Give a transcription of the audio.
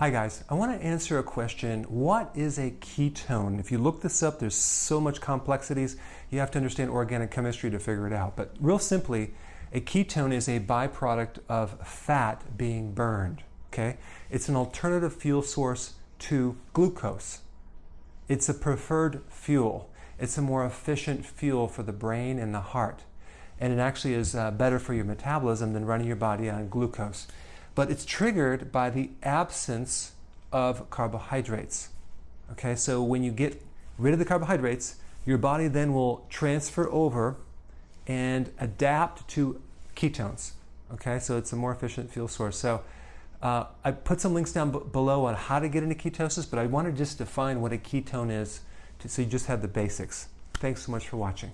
Hi guys, I want to answer a question. What is a ketone? If you look this up, there's so much complexities. You have to understand organic chemistry to figure it out. But real simply, a ketone is a byproduct of fat being burned. Okay? It's an alternative fuel source to glucose. It's a preferred fuel. It's a more efficient fuel for the brain and the heart. And it actually is uh, better for your metabolism than running your body on glucose but it's triggered by the absence of carbohydrates. Okay, so when you get rid of the carbohydrates, your body then will transfer over and adapt to ketones. Okay, so it's a more efficient fuel source. So uh, I put some links down below on how to get into ketosis, but I want to just define what a ketone is to, so you just have the basics. Thanks so much for watching.